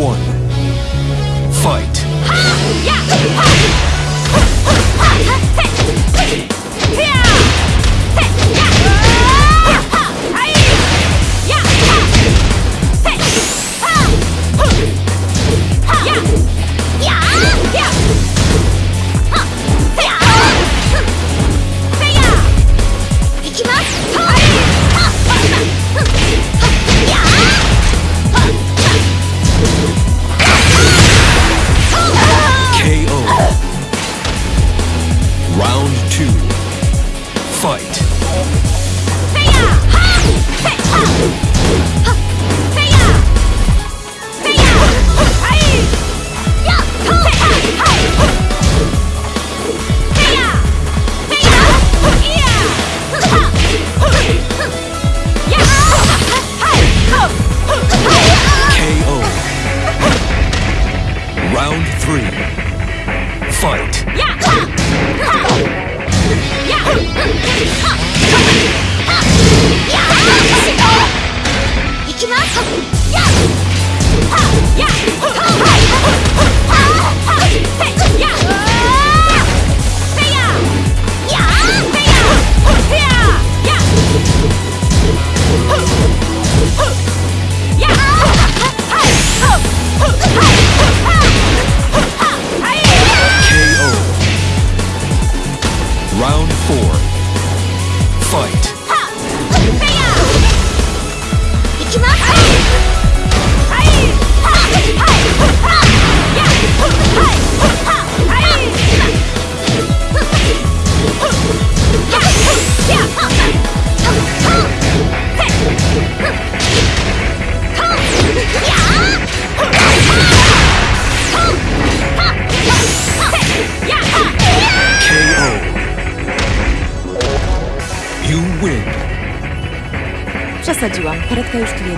one. Kajuski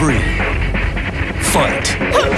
Three. Fight.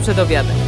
Przed obiadem.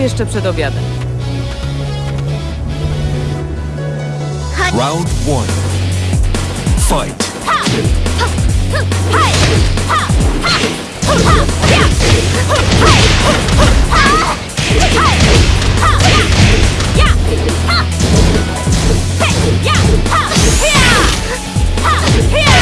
Jeszcze przed obiadem. Round one. Fight. や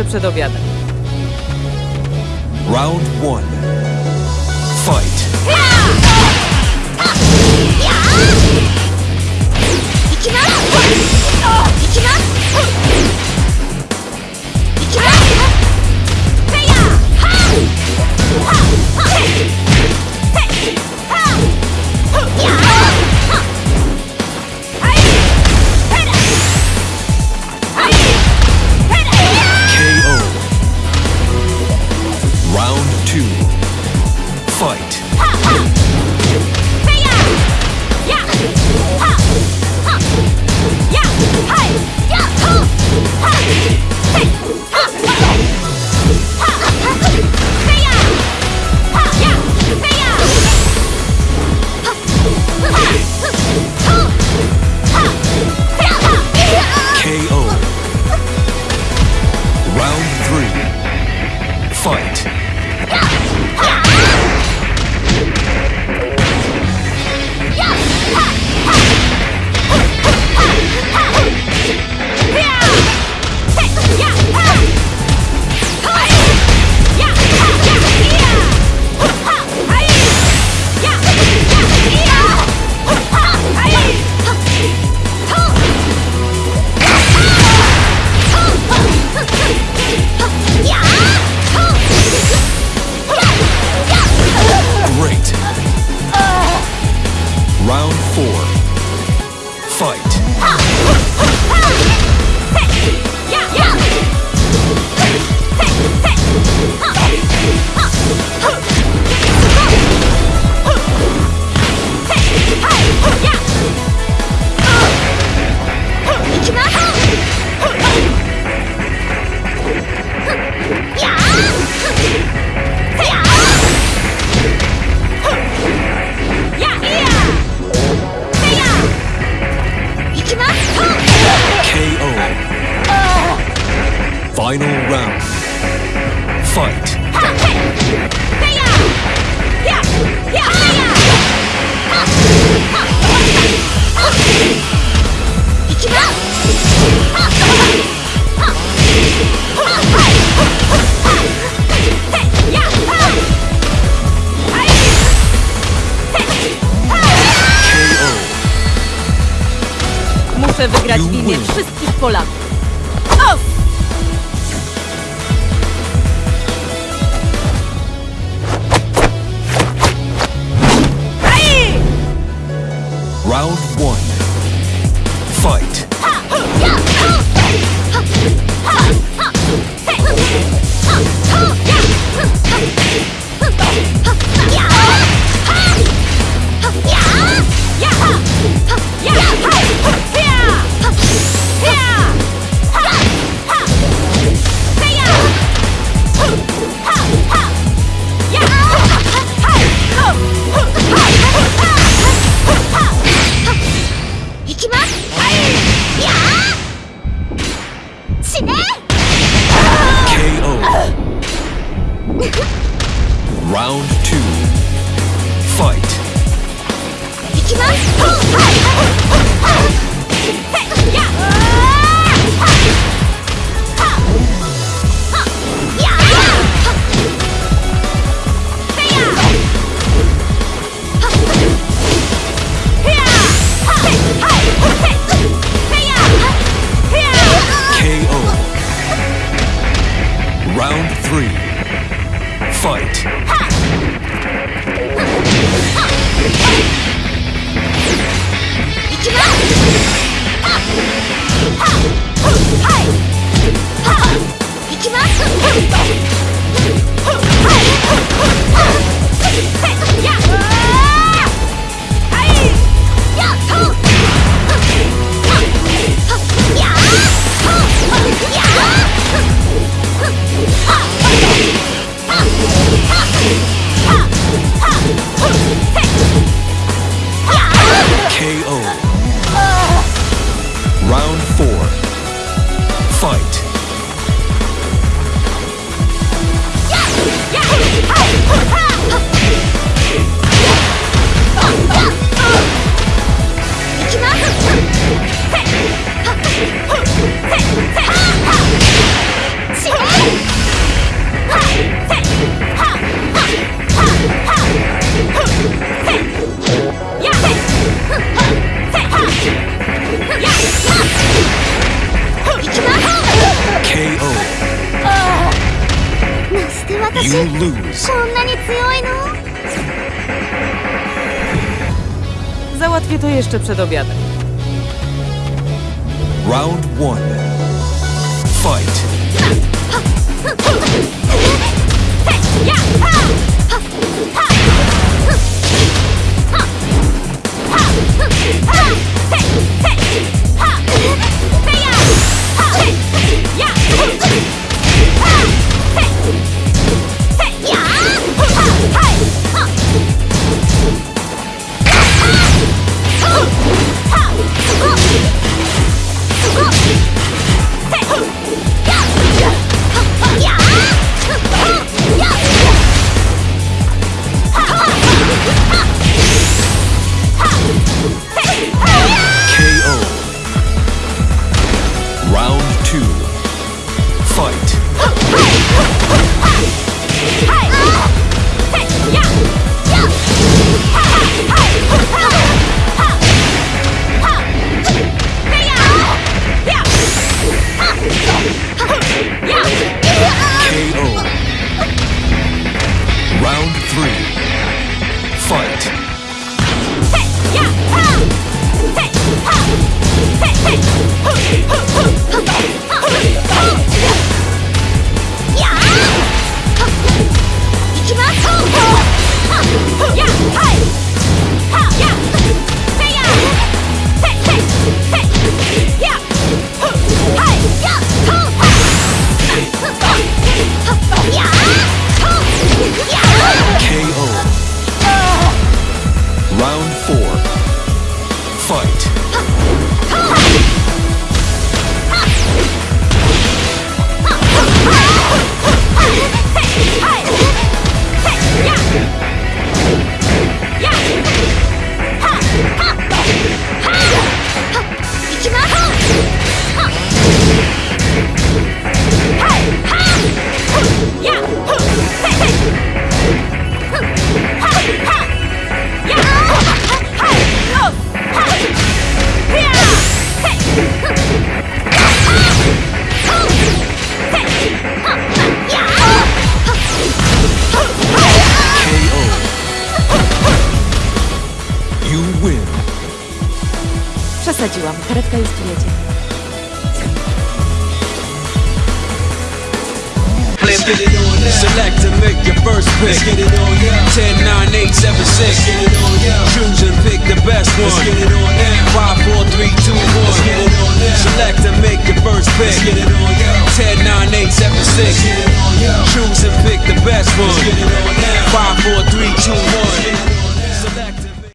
jeszcze przed obiadem. Załatwię to jeszcze przed obiadem. Round one. Fight. や